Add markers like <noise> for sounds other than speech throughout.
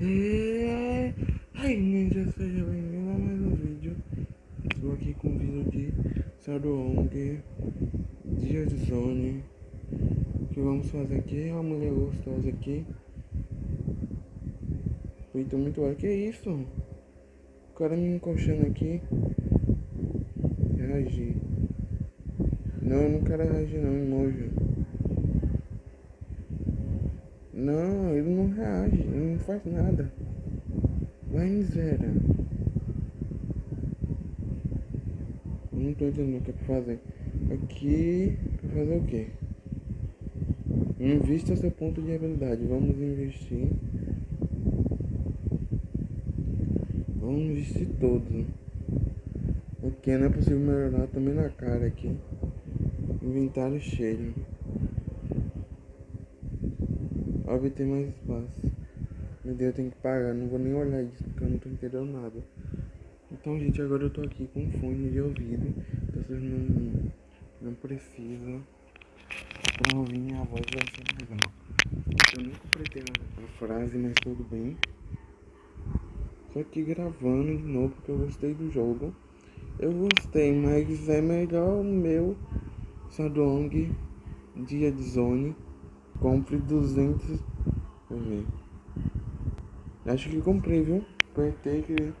É... Ai, ninja, seja bem-vindo a mais um vídeo. Estou aqui com um vídeo de Sadong, Dia de Zone. O que vamos fazer aqui? Uma mulher gostosa aqui. Feito muito ar. Que isso? O cara me encoxando aqui. Reagir. Não, eu não quero reagir não, emoji. Não, ele não reage, ele não faz nada. Vai miséria. Não tô entendendo o que é pra fazer. Aqui, pra fazer o quê? Invista seu ponto de habilidade. Vamos investir. Vamos investir todos. Aqui não é possível melhorar também na cara aqui. Inventário cheio. Obter mais espaço. Meu Deus, eu tenho que pagar, não vou nem olhar isso porque eu não tô entendendo nada. Então, gente, agora eu tô aqui com fone de ouvido. Vocês não, não precisam pra ouvir minha voz vai ser legal. Eu nem completei a, frase, mas tudo bem. Só que gravando de novo porque eu gostei do jogo. Eu gostei, mas é melhor o meu Sadong Dia de Zone Compre 200. Deixa ver. Acho que comprei, viu? Apertei que.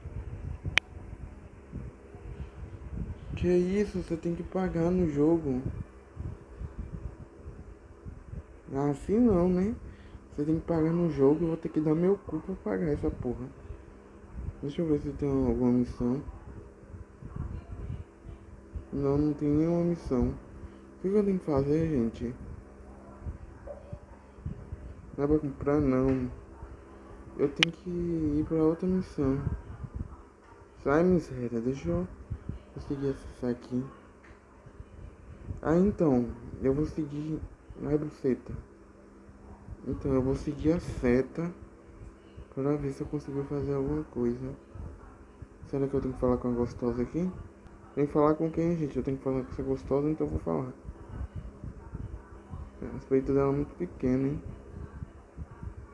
Que isso? Você tem que pagar no jogo. Assim não, né? Você tem que pagar no jogo. Eu vou ter que dar meu cu pra pagar essa porra. Deixa eu ver se tem alguma missão. Não, não tem nenhuma missão. O que eu tenho que fazer, gente? Não é pra comprar não. Eu tenho que ir pra outra missão. Sai miséria, deixa eu conseguir acessar aqui. Ah então, eu vou seguir. É buceta. Então eu vou seguir a seta para ver se eu consigo fazer alguma coisa. Será que eu tenho que falar com a gostosa aqui? Tem que falar com quem, gente? Eu tenho que falar com essa gostosa, então eu vou falar. As peitos dela é muito pequeno, hein?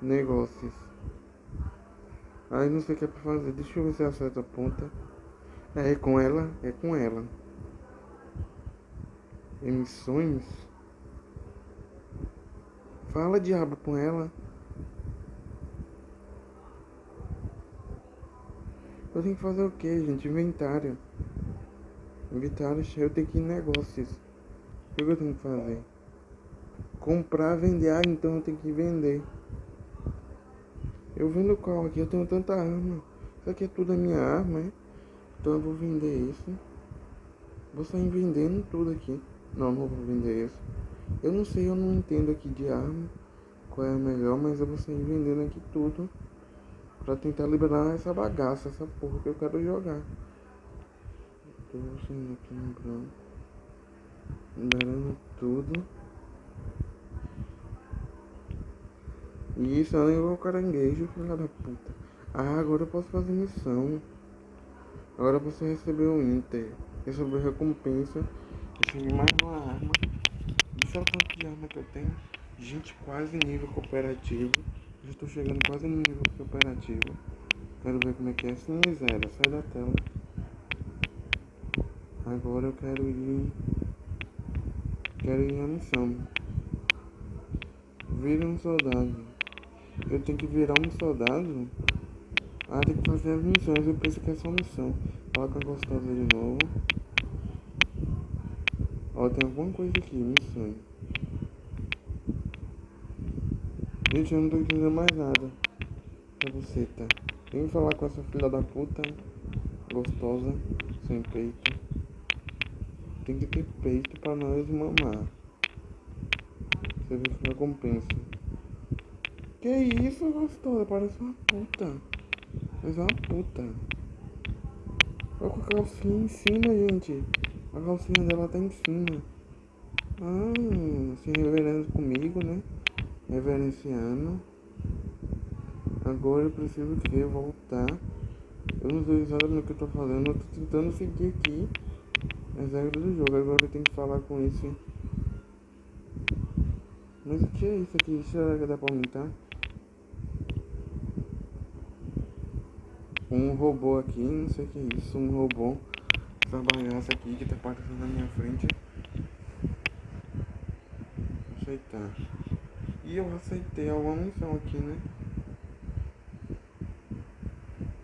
Negócios. Aí não sei o que é pra fazer. Deixa eu ver se acerta a ponta. É, é com ela? É com ela. Emissões? Fala diabo com ela. Eu tenho que fazer o que, gente? Inventário. Inventário eu tenho que ir em negócios. O que eu tenho que fazer? Comprar, vender. Ah, então eu tenho que vender. Eu vendo qual aqui, eu tenho tanta arma. Isso aqui é tudo a minha arma? Então eu vou vender isso. Vou sair vendendo tudo aqui. Não, não vou vender isso. Eu não sei, eu não entendo aqui de arma. Qual é a melhor, mas eu vou sair vendendo aqui tudo. Pra tentar liberar essa bagaça, essa porra que eu quero jogar. Tô saindo aqui no branco. Liberando tudo. Isso, ela levou o caranguejo, filha da puta. Ah, agora eu posso fazer missão. Agora você recebeu o Inter. Recebeu recompensa. Recebi mais uma arma. E sabe quanto de arma que eu tenho? Gente, quase nível cooperativo. Já estou chegando quase no nível cooperativo. Quero ver como é que é. Sim, zero. Sai da tela. Agora eu quero ir. Quero ir na missão. Vire um soldado. Eu tenho que virar um soldado. Ah, tem que fazer as missões. Eu penso que é só missão. Coloca a gostosa de novo. Ó, tem alguma coisa aqui, missão. Gente, eu não tô entendendo mais nada. Pra você, tá? Tem que falar com essa filha da puta. Gostosa. Sem peito. Tem que ter peito pra nós mamar. Você vê que recompensa. Que isso, gostosa? Parece uma puta. Mas é uma puta. Olha com a calcinha em cima, gente. A calcinha dela tá em cima. Ah, se reverendo comigo, né? Reverenciando. Agora eu preciso que voltar. Eu não sei exatamente o que eu tô fazendo. Eu tô tentando seguir aqui as regras do jogo. Agora eu tenho que falar com esse. Mas o que é isso aqui? Será que dá pra aumentar? Um robô aqui, não sei o que é isso, um robô. Essa bagaça aqui que tá passando na minha frente. Aceitar. E eu aceitei alguma missão aqui, né?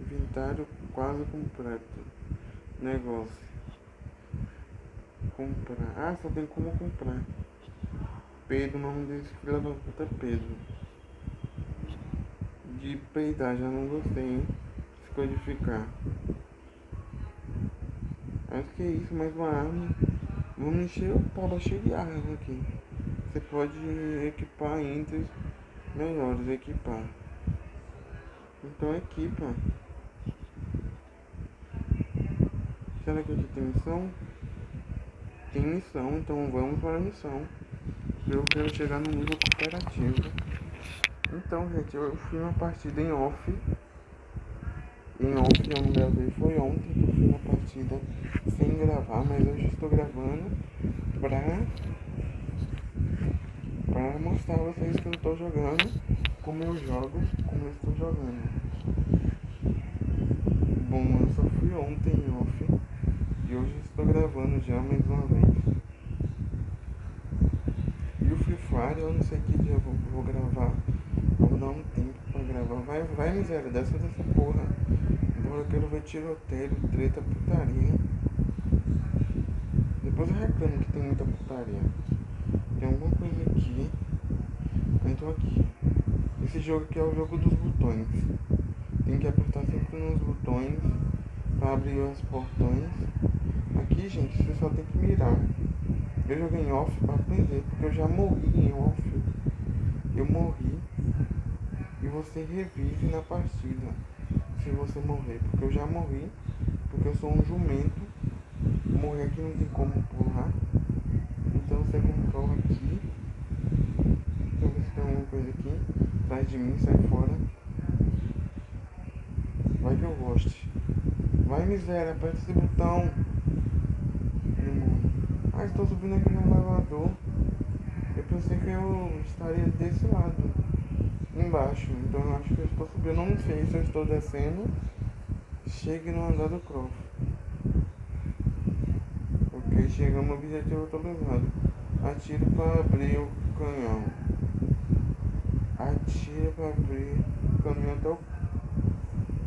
Inventário quase completo. Negócio. Comprar. Ah, só tem como comprar. Pedro, o nome desse filho da puta é Pedro. De peidar, já não gostei, hein? Codificar. Acho que é isso, mais uma arma. Vamos encher o pau cheio de armas aqui. Você pode equipar entre melhores, equipar. Então equipa. Será que aqui tem missão? Tem missão, então vamos para a missão. Eu quero chegar no nível cooperativo. Então, gente, eu fui uma partida em off. Em off eu não gravei, foi ontem que eu fui uma partida sem gravar, mas hoje estou gravando pra, pra mostrar a vocês que eu estou jogando, como eu jogo, como eu estou jogando. Bom, eu só fui ontem em off. E hoje estou gravando já mais uma vez. E o Free Fire, eu não sei que dia eu vou, vou gravar. Vou dar um tempo gravar. Vai, vai miséria, dessa dessa porra. Agora eu quero ver tiroteio, treta, putaria. Depois eu reclamo que tem muita putaria. Tem alguma coisa aqui. Então aqui. Esse jogo aqui é o jogo dos botões. Tem que apertar sempre nos botões para abrir os portões aqui, gente, você só tem que mirar. Eu joguei em off para aprender, porque eu já morri em off. Eu morri e você revive na partida se você morrer, porque eu já morri, porque eu sou um jumento. Morrer aqui não tem como pular. Então você comprova aqui. Deixa eu ver se tem alguma coisa aqui. Atrás de mim, sai fora. Vai que eu goste. Vai miséria, aperta esse botão. Ah, estou subindo aqui no elevador. Eu pensei que eu estaria desse lado, embaixo. Então eu acho que eu estou subindo. Eu não sei se eu estou descendo. Chegue no andar do Croft. Ok, chegamos ao objetivo autorizado. Atire para abrir o canhão. Atire para abrir o caminhão até o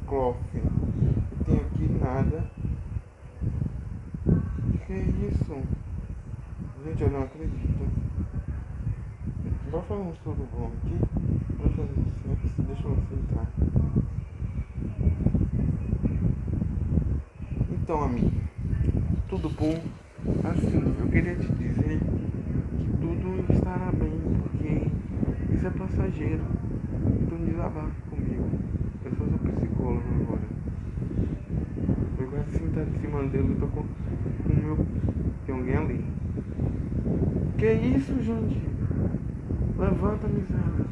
Croft. Não tem aqui nada. Que isso? Gente, eu não acredito. Vou fazer um estudo bom aqui. Filtrar. Então, amigo. Tudo bom? Assim, eu queria te dizer que tudo estará bem, porque isso é passageiro. Então desabafe comigo. Eu sou seu psicólogo agora. Eu quase sentar em cima dele, eu tô com o meu. Tem alguém ali. Que isso, gente? Levanta, miséria.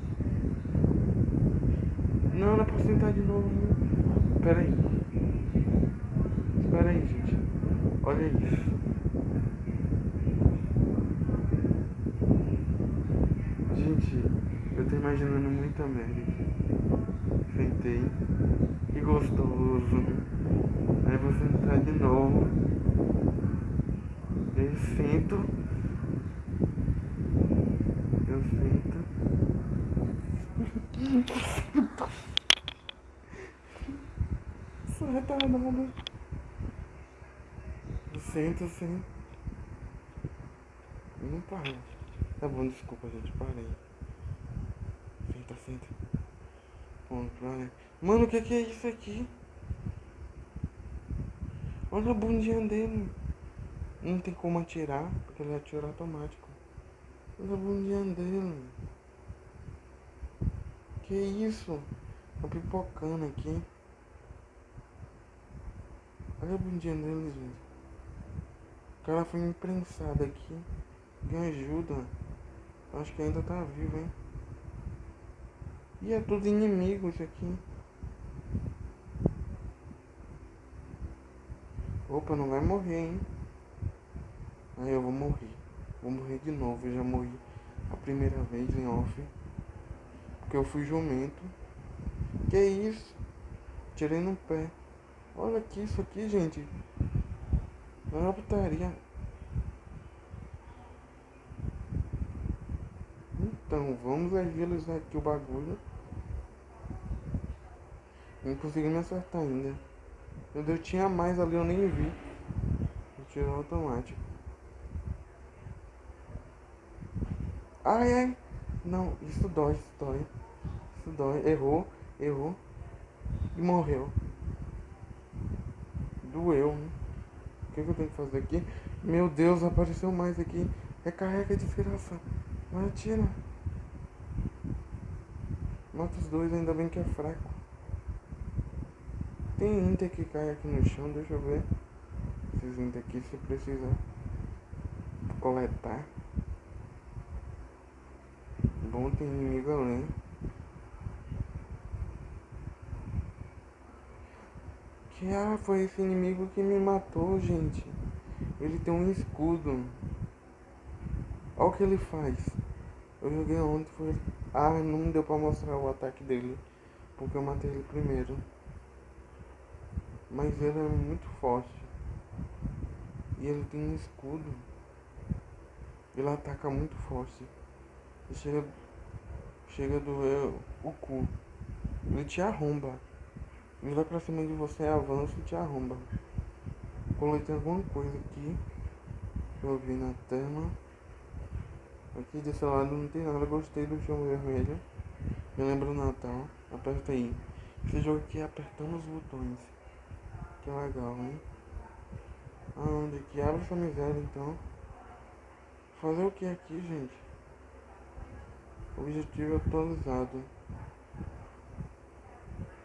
Não, não é pra sentar de novo. Não. Pera aí. Espera aí, gente. Olha isso. Gente, eu tô imaginando muita merda Sentei. Que gostoso. Aí vou sentar de novo. Eu sento. <laughs> Sou retardada. Senta assim. Não para. Tá bom, desculpa, gente. Parei. Senta, senta. Mano, o que, que é isso aqui? Olha a bundinha dele. Não tem como atirar, porque ele atira automático. Olha a bundinha dele. Que isso? Tá pipocando aqui. Olha a bundinha dele, gente. O cara foi imprensado aqui. Me ajuda. Acho que ainda tá vivo, hein? E é tudo inimigo isso aqui. Opa, não vai morrer, hein? Aí eu vou morrer. Vou morrer de novo. Eu já morri a primeira vez em off. Porque eu fui jumento. Que isso? Tirei no pé. Olha aqui, isso aqui, gente. É uma putaria. Então, vamos agilizar aqui o bagulho. Não consegui me acertar ainda. Meu Deus, tinha mais ali, eu nem vi. Tirou automático. Ai, ai. Não, isso dói, isso dói. Isso dói. Errou, errou. E morreu. Doeu, né? O que, que eu tenho que fazer aqui? Meu Deus, apareceu mais aqui. Recarrega, desgraça. Vai, atira. Mata os dois, ainda bem que é fraco. Tem Inter que cai aqui no chão, deixa eu ver. Esses Inter aqui se precisa coletar. Bom, tem inimigo além. Que ah, foi esse inimigo que me matou, gente. Ele tem um escudo. Olha o que ele faz. Eu joguei ontem, foi. Ah, não deu pra mostrar o ataque dele. Porque eu matei ele primeiro. Mas ele é muito forte. E ele tem um escudo. Ele ataca muito forte. Chega. Chega a doer o cu. Ele te arromba. Ele vai pra cima de você, avança e te arromba. Coletei alguma coisa aqui. Eu vi na tela. Aqui desse lado não tem nada. Gostei do chão vermelho. Me lembra o Natal. Aperta aí. Esse jogo aqui apertando os botões. Que legal, hein? Aonde que abre essa miséria então? Fazer o que aqui, gente? Objetivo atualizado.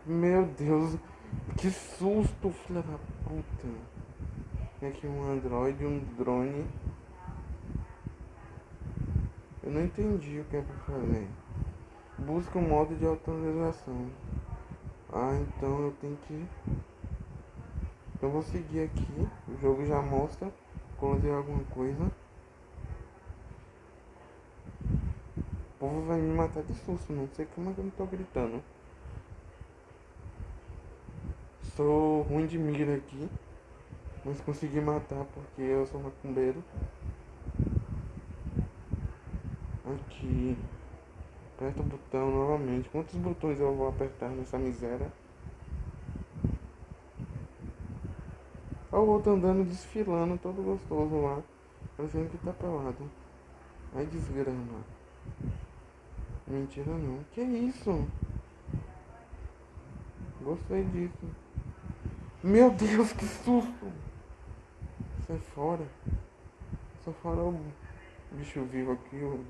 Meu Deus, que susto, filha da puta. Tem aqui um android, um drone. Eu não entendi o que é pra fazer. Busca um modo de atualização. Ah, então eu tenho que eu vou seguir aqui, o jogo já mostra tem alguma coisa. O povo vai me matar de susto, não sei como é que eu não tô gritando. Sou ruim de mira aqui, mas consegui matar porque eu sou macumbeiro. Aqui, aperta o botão novamente. Quantos botões eu vou apertar nessa miséria? Olha o outro andando, desfilando, todo gostoso lá. Parecendo que tá pelado. Ai, desgrama. Mentira não. Que isso? Gostei disso. Meu Deus, que susto! Sai fora. Sai fora o bicho vivo aqui. O...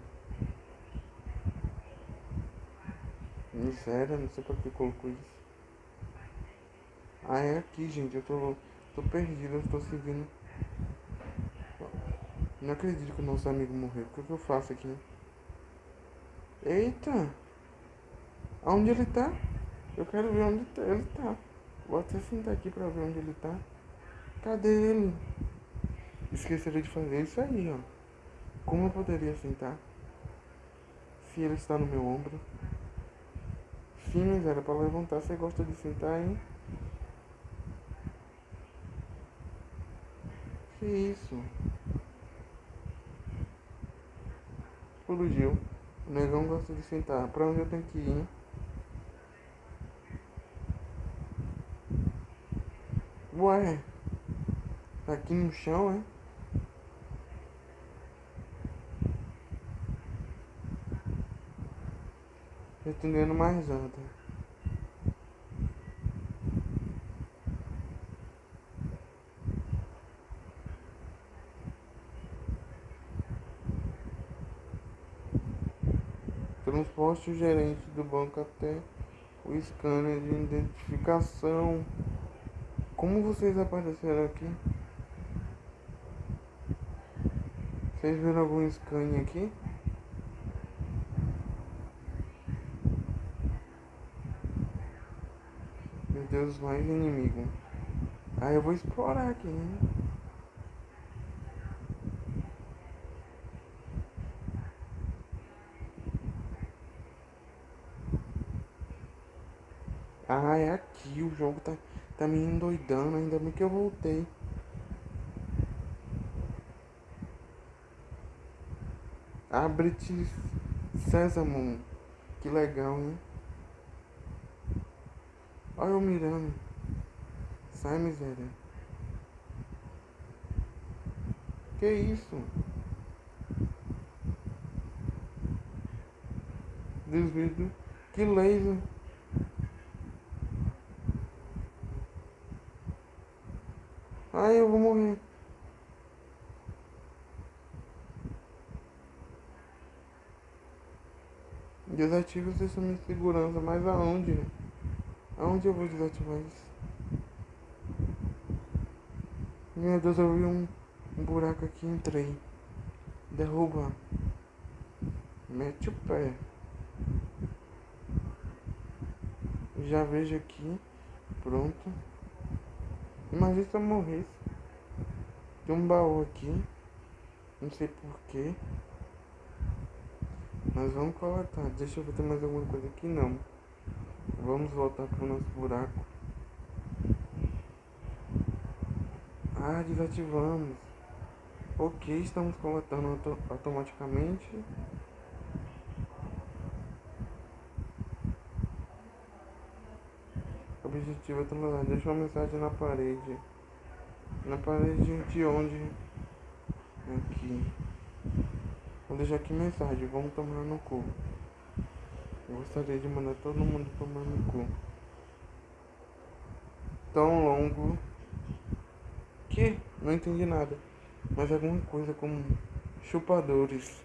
Miséria, não sei pra que colocou isso. Ah, é aqui, gente. Eu tô Tô perdido, eu tô seguindo. Não acredito que o nosso amigo morreu. O que, que eu faço aqui? Eita! Aonde ele tá? Eu quero ver onde ele tá. Vou até sentar aqui pra ver onde ele tá. Cadê ele? Esqueceram de fazer isso aí, ó. Como eu poderia sentar? Se ele está no meu ombro. Sim, mas era pra levantar. Você gosta de sentar, hein? Que isso? Explodiu. O negão gosta de sentar. Pra onde eu tenho que ir? Ué. Tá aqui no chão, é? Entendendo mais nada. Transporte o gerente do banco até o scanner de identificação. Como vocês apareceram aqui? Vocês viram algum scanner aqui? Meu Deus, mais inimigo. Ah, eu vou explorar aqui, né? Ah, é aqui, o jogo tá, Tá me endoidando, ainda bem que eu voltei. Abre-te Sésamo. Que legal, hein? Olha eu mirando. Sai, miséria. Que isso? Desvio. Que laser. Ai, eu vou morrer. Desative o sistema de segurança, mas aonde? Aonde eu vou desativar isso? Meu Deus, eu vi um, um buraco aqui, entrei. Derruba. Mete o pé. Já vejo aqui. Pronto. Imagina se eu morresse. Tem um baú aqui. Não sei porquê. Mas vamos coletar. Deixa eu ver mais alguma coisa aqui. Não. Vamos voltar pro nosso buraco. Ah, desativamos. Ok, estamos coletando auto automaticamente. Objetivo é Deixa uma mensagem na parede. Na parede de onde? Aqui. Vou deixar aqui mensagem, vamos tomar no cu. Eu gostaria de mandar todo mundo tomar no cu. Tão longo que não entendi nada. Mas alguma coisa como chupadores.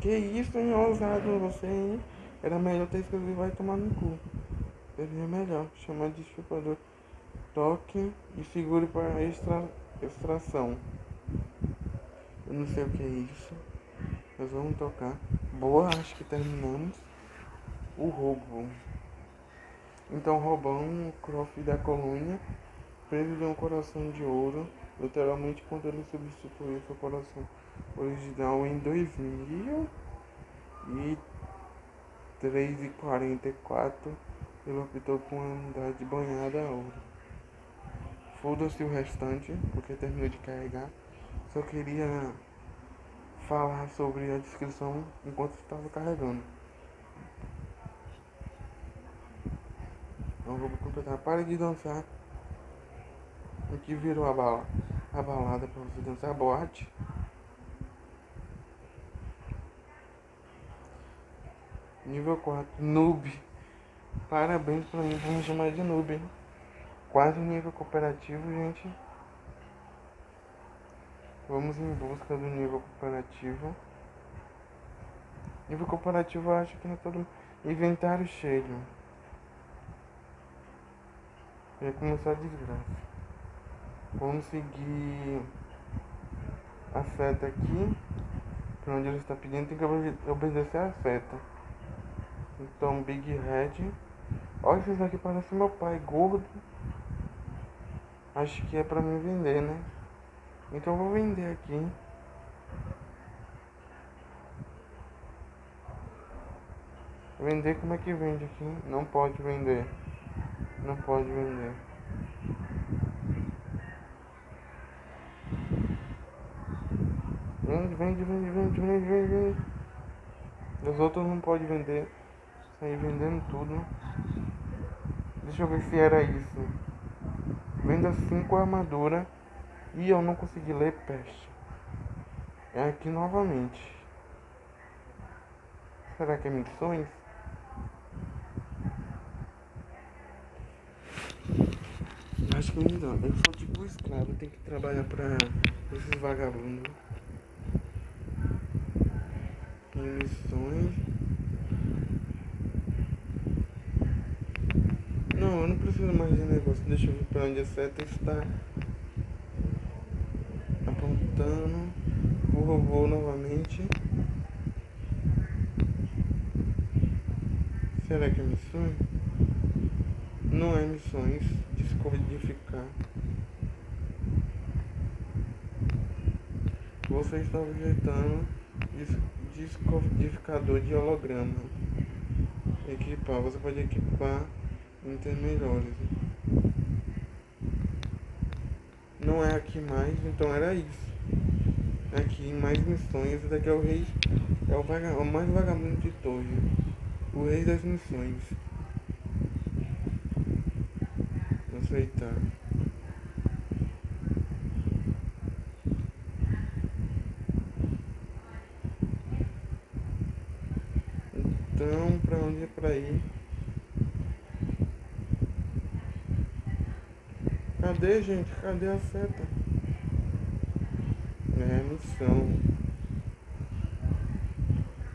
Que isso, hein, ousado você, hein? Era melhor ter escrevido vai tomar no cu. Seria melhor chamar de chupador. Toque e segure para extra, extração. Eu não sei o que é isso. Mas vamos tocar. Boa, acho que terminamos. O roubo. Então roubamos o Croft da colônia, preso de um coração de ouro, literalmente quando ele substituiu seu coração original em 2003 e 44 ele optou por andar de banhada a ouro. Foda-se o restante, porque terminou de carregar. Só queria falar sobre a descrição enquanto estava carregando. Então vou completar. Pare de dançar. O que virou a, bala, a balada para você dançar a boate? Nível 4, noob. Parabéns pra mim, vamos chamar de noob. Quase nível cooperativo, gente. Vamos em busca do nível cooperativo. Nível cooperativo eu acho que não é todo. Inventário cheio. Vai começar a desgraça. Vamos seguir a seta aqui. Pra onde ele está pedindo, tem que obedecer a seta. Então, Big Red. Olha, esses aqui parecem meu pai, gordo. Acho que é pra me vender, né? Então vou vender aqui. Vender como é que vende aqui? Não pode vender. Não pode vender. Vende, vende, vende, vende, vende, vende, vende. Os outros não pode vender. Sair vendendo tudo. Deixa eu ver se era isso. Venda 5 armadura. E eu não consegui ler peste. É aqui novamente. Será que é missões? Acho que não. Eu sou tipo escravo, tenho que trabalhar pra esses vagabundos. Missões. Não, eu não preciso mais de negócio. Deixa eu ver pra onde a seta está apontando o robô novamente. Será que é missões? Não é missões. Descodificar. Você está objetando descodificador de holograma. Equipar. Você pode equipar melhores. Não é aqui mais, então era isso. Aqui mais missões, esse daqui é o rei. É o, vaga, o mais vagabundo de todos. O rei das missões. Aceitar. Então, pra onde é pra ir? Cadê, gente? Cadê a seta? Missão.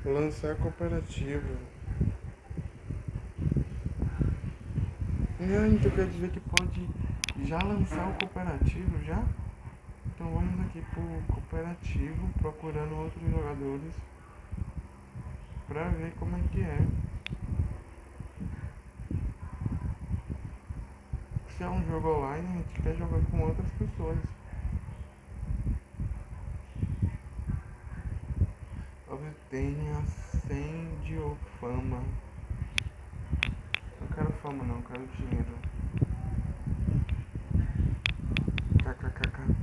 Lançar cooperativo. Não, então quer dizer que pode já lançar o cooperativo já? Então vamos aqui pro cooperativo, procurando outros jogadores pra ver como é que é. se é um jogo online, a gente quer jogar com outras pessoas. Obtenha 100 de fama. Não quero fama não, quero dinheiro. KKKK.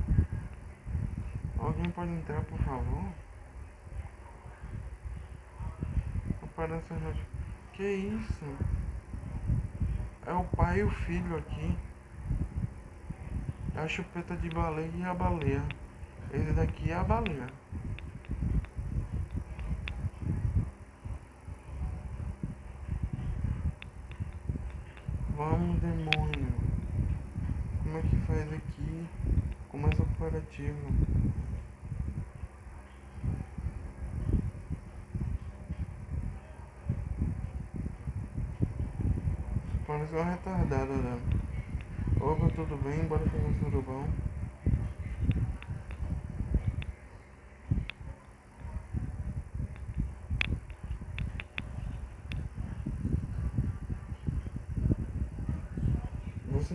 Alguém pode entrar, por favor? Aparece Que isso? É o pai e o filho aqui a chupeta de baleia e a baleia. Esse daqui é a baleia. Vamos, demônio. Como é que faz aqui? Começa o operativo. Parece uma retardada, né? Opa, tudo bem? Bora fazer um surubão.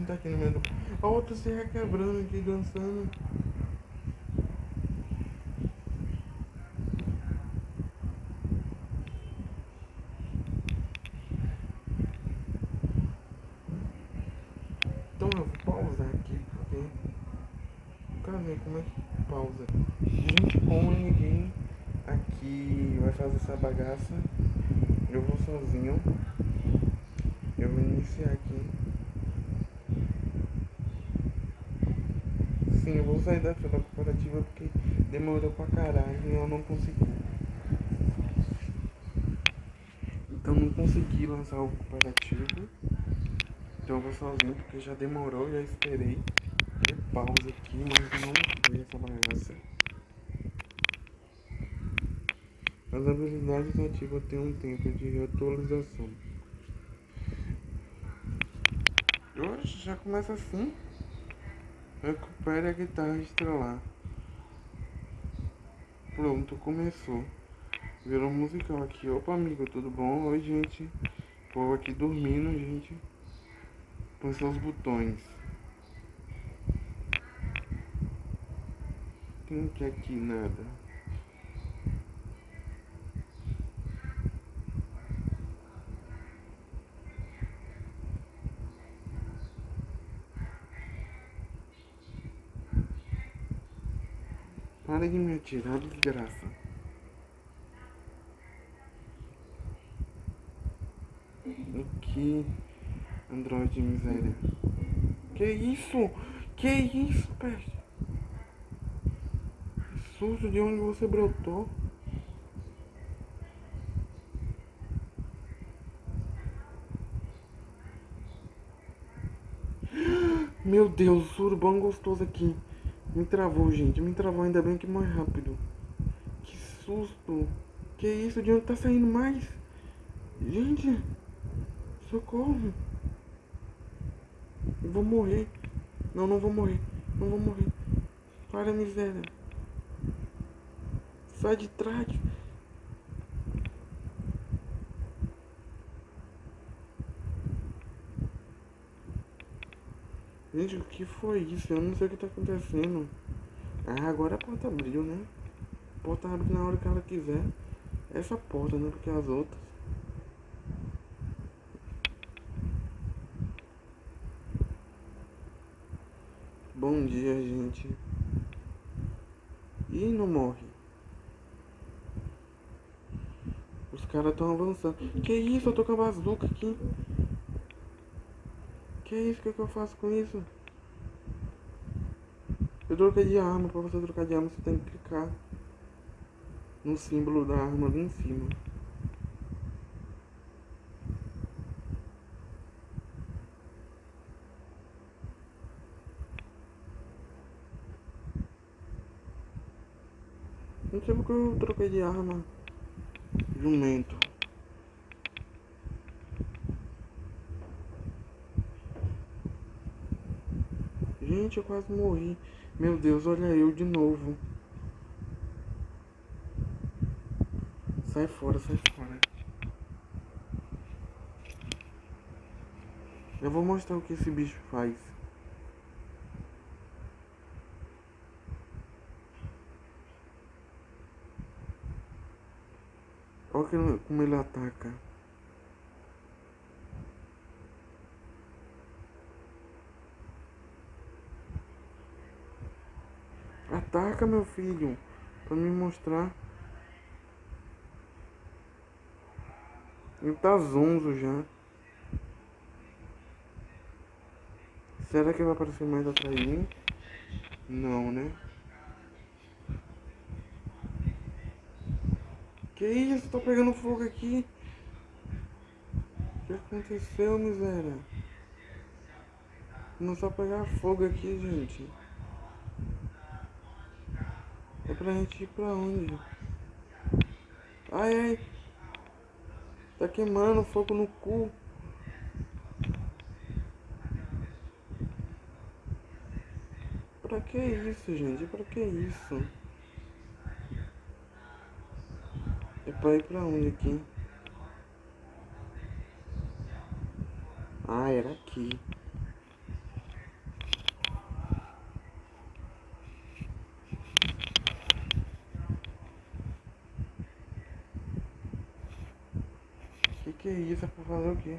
Vou sentar aqui no meio do... A outra se requebrando aqui, dançando. como é que pausa? Gente, como ninguém aqui vai fazer essa bagaça, eu vou sozinho. Eu vou iniciar aqui. Sim, eu vou sair da fila corporativa porque demorou pra caralho e eu não consegui. Então não consegui lançar o cooperativo. Então eu vou sozinho porque já demorou, já esperei pausa aqui, mas não foi essa bagaça. As habilidades ativas têm um tempo de atualização. Oxe, já começa assim. Recupere a guitarra estrelar. Pronto, começou. Virou musical aqui. Opa, amigo, tudo bom? Oi, gente. Povo aqui dormindo, gente. Põe seus botões. Não quer aqui nada. Me atirar, desgraça. Que Android miséria. Que isso? Que isso, peste? susto de onde você brotou. Meu Deus, surubão gostoso aqui. Me travou, gente. Me travou ainda bem que mais rápido. Que susto. Que isso? De onde tá saindo mais? Gente. Socorro. Eu vou morrer. Não, não vou morrer. Não vou morrer. Para, miséria. Sai de trás. Gente, o que foi isso? Eu não sei o que tá acontecendo. Ah, agora a porta abriu, né? A porta abre na hora que ela quiser. Essa porta, né? Porque as outras. Bom dia, gente. E não morre. Os caras estão avançando. Que isso? Eu tô com a bazuca aqui. Que isso? O que, é que eu faço com isso? Eu troquei de arma. Pra você trocar de arma, você tem que clicar no símbolo da arma ali em cima. Não sei porque eu troquei de arma. Jumento. Gente, eu quase morri. Meu Deus, olha eu de novo. Sai fora, sai fora. Eu vou mostrar o que esse bicho faz. Olha como ele ataca. Ataca, meu filho. Pra me mostrar. Ele tá zonzo já. Será que vai aparecer mais atrás de mim? Não, né? Que isso? Tá pegando fogo aqui. O que aconteceu, miséria? Não só pegar fogo aqui, gente. É pra gente ir pra onde? Ai, ai. Tá queimando fogo no cu. Pra que isso, gente? Pra que isso? É pra ir pra onde aqui? Ah, era aqui. Que que é isso? É pra fazer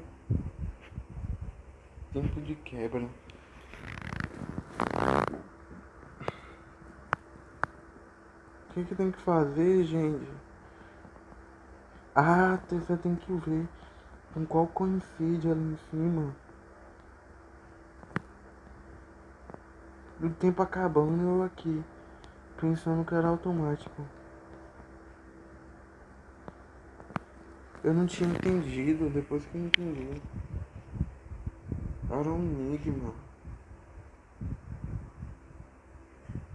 o quê? Tempo de quebra. O que que tem que fazer, gente? Ah, você tem que ver com qual coincide ali em cima. O tempo acabando eu aqui, pensando que era automático. Eu não tinha entendido, depois que eu entendi. Era um enigma.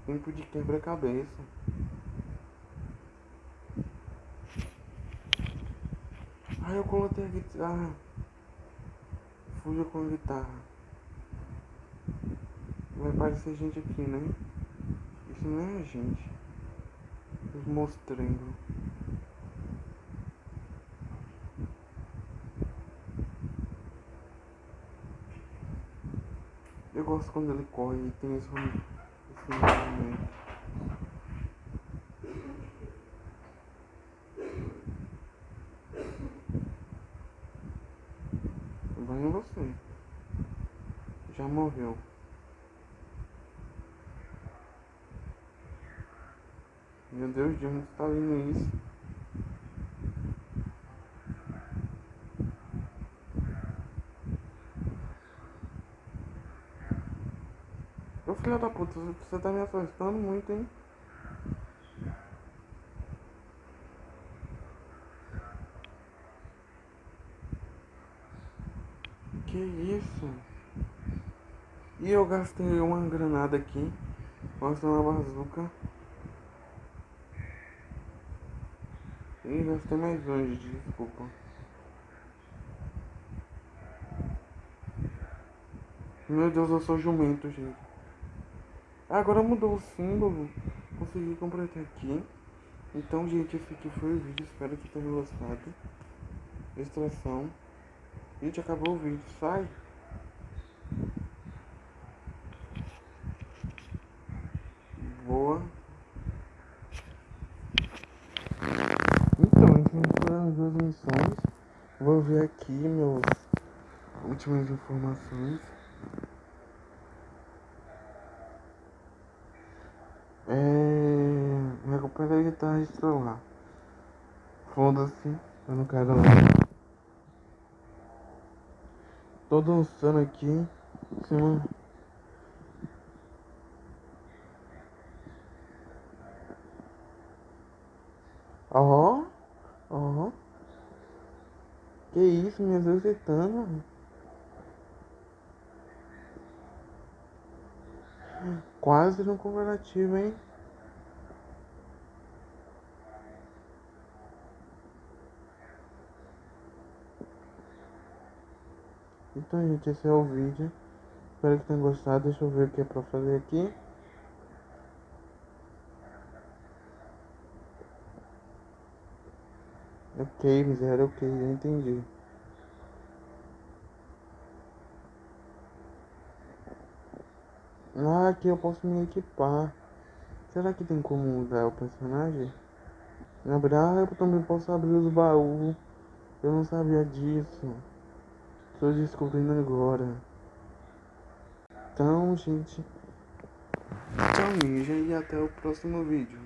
Tempo de quebra-cabeça. Aí eu coloquei a guitarra. Fuja com a guitarra. Vai aparecer gente aqui, né? Isso não é a gente. Mostrando. Eu gosto quando ele corre e tem esse, esse movimento. Vai em você. Já morreu. Meu Deus, de onde está vindo isso? Ô filho da puta, você tá me assustando muito, hein? Que isso? E eu gastei uma granada aqui. Gastei uma bazuca. E gastei mais longe, desculpa. Meu Deus, eu sou jumento, gente. Agora mudou o símbolo. Consegui completar aqui. Então, gente, esse aqui foi o vídeo. Espero que tenham gostado. Extração. Gente, acabou o vídeo. Sai. Boa. Então, essas foram as duas missões. Vou ver aqui meus últimas informações. Guitarra de celular. Foda-se, eu não quero lá. Tô dançando aqui em cima. Ó, ó. Que isso, me exercitando. Quase no comparativo, hein? Então, gente, esse é o vídeo. Espero que tenham gostado. Deixa eu ver o que é pra fazer aqui. Ok, miséria, ok, eu entendi. Ah, aqui eu posso me equipar. Será que tem como mudar o personagem? Ah, eu também posso abrir os baús. Eu não sabia disso. Estou descobrindo agora. Então, gente. Tchau, ninja, e até o próximo vídeo.